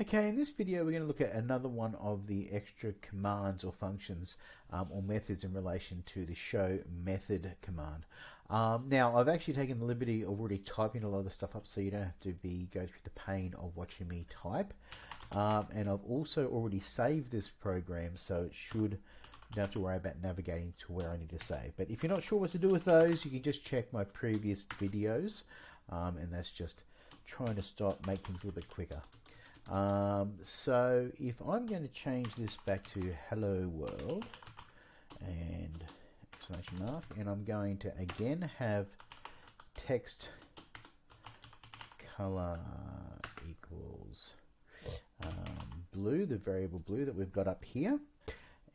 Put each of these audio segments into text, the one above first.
Okay, in this video we're going to look at another one of the extra commands or functions um, or methods in relation to the show method command. Um, now I've actually taken the liberty of already typing a lot of the stuff up so you don't have to be go through the pain of watching me type. Um, and I've also already saved this program so it should don't have to worry about navigating to where I need to save. But if you're not sure what to do with those, you can just check my previous videos um, and that's just trying to start make things a little bit quicker. Um, so if I'm going to change this back to hello world and exclamation mark and I'm going to again have text color equals um, blue, the variable blue that we've got up here.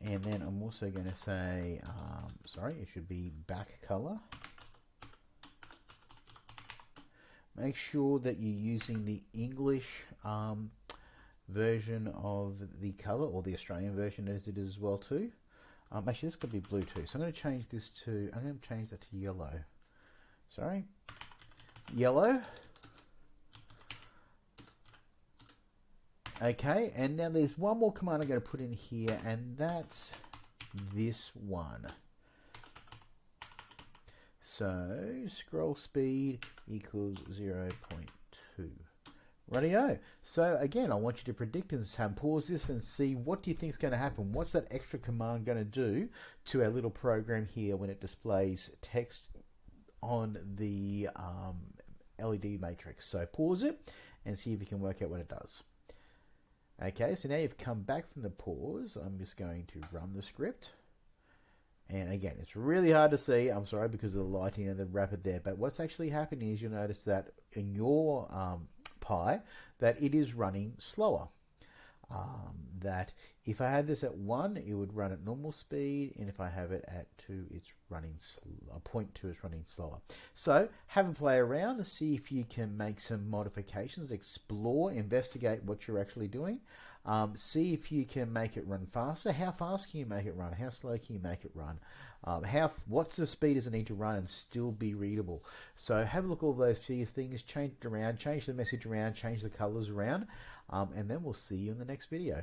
And then I'm also going to say, um, sorry, it should be back color. Make sure that you're using the English um, version of the color or the Australian version as it is as well too. Um, actually, this could be blue too. So I'm going to change this to, I'm going to change that to yellow. Sorry, yellow. Okay, and now there's one more command I'm going to put in here, and that's this one. So scroll speed equals 0.2. Radio. So again, I want you to predict this time. Pause this and see what do you think is going to happen. What's that extra command going to do to our little program here when it displays text on the um, LED matrix? So pause it and see if you can work out what it does. Okay, so now you've come back from the pause. I'm just going to run the script. And again, it's really hard to see. I'm sorry because of the lighting and the rapid there. But what's actually happening is you'll notice that in your um, Pi that it is running slower. Um, that if I had this at 1, it would run at normal speed, and if I have it at 2, it's running, uh, 0.2 is running slower. So have a play around and see if you can make some modifications, explore, investigate what you're actually doing. Um, see if you can make it run faster. How fast can you make it run? How slow can you make it run? Um, how what's the speed does it need to run and still be readable? So have a look at all those few things, change it around, change the message around, change the colors around, um, and then we'll see you in the next video.